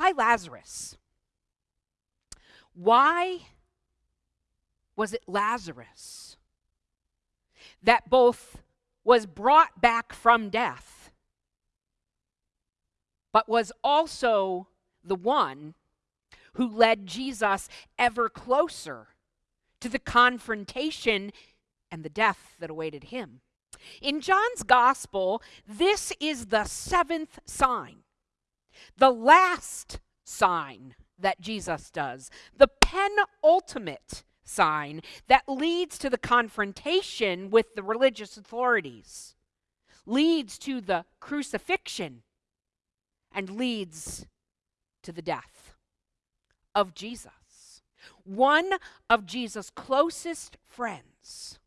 why Lazarus? Why was it Lazarus that both was brought back from death, but was also the one who led Jesus ever closer to the confrontation and the death that awaited him. In John's gospel, this is the seventh sign, the last sign that Jesus does, the penultimate sign that leads to the confrontation with the religious authorities, leads to the crucifixion, and leads to the death of Jesus. One of Jesus' closest friends